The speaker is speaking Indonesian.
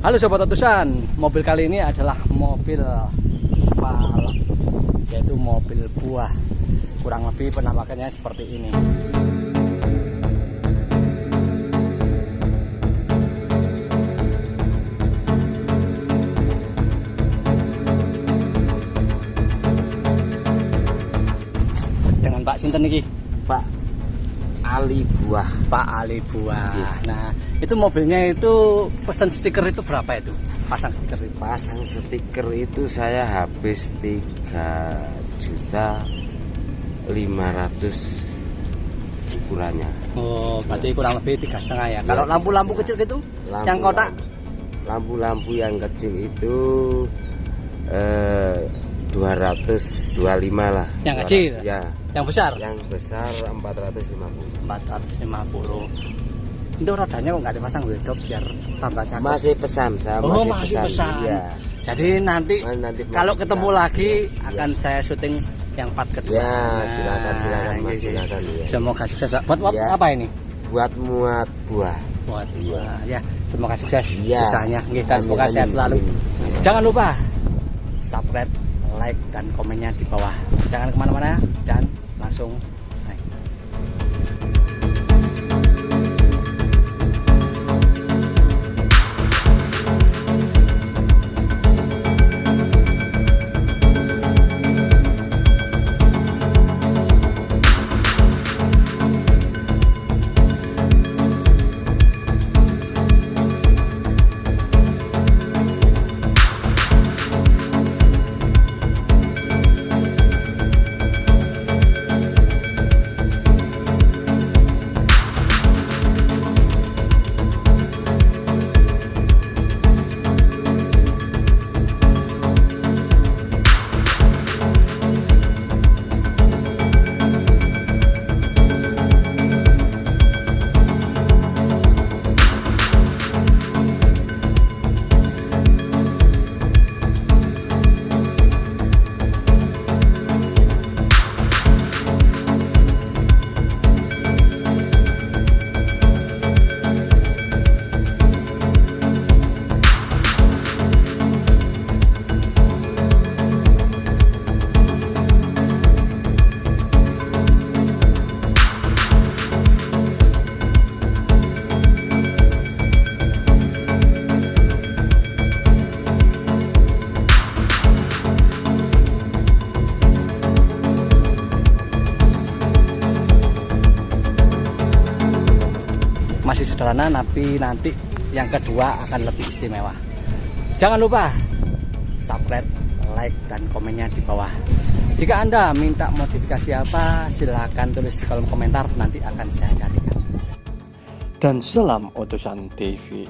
Halo sobat utusan, mobil kali ini adalah mobil balap, yaitu mobil buah. Kurang lebih penampakannya seperti ini. Dengan Pak Sinten niki, Pak Ali Buah Pak Ali Buah. Iya. Nah, itu mobilnya itu pesan stiker itu berapa itu? Pasang stiker itu. pasang stiker itu saya habis 3 juta 500 ukurannya Oh, berarti kurang lebih tiga setengah ya. Kalau Iya, lampu-lampu kecil gitu, Lampu- yang kotak, lampu-lampu yang kecil itu eh, 225 lah Yang 200 kecil? ya yang besar yang besar 450 450. Itu rodanya kok nggak dipasang wedok biar tambah cakep. masih pesan saya oh, masih, masih pesan. Iya. Jadi nanti nanti kalau ketemu pesan. lagi Iya. akan saya syuting yang part kedua. ya silakan silakan Nah, mas gitu. silakan ya Semoga sukses. Pak. Buat, buat Iya. apa ini? buat muat buah Buat buah. Ya, semoga sukses Iya. usahanya. Dan Amin, semoga sehat selalu. amin. Jangan lupa subscribe, like, dan komennya di bawah. Jangan ke mana-mana dan langsung naik. Sederhana tapi nanti yang kedua akan lebih istimewa. Jangan lupa subscribe like dan komennya di bawah. Jika anda minta modifikasi apa silahkan tulis di kolom komentar nanti akan saya carikan. Dan selam utusan TV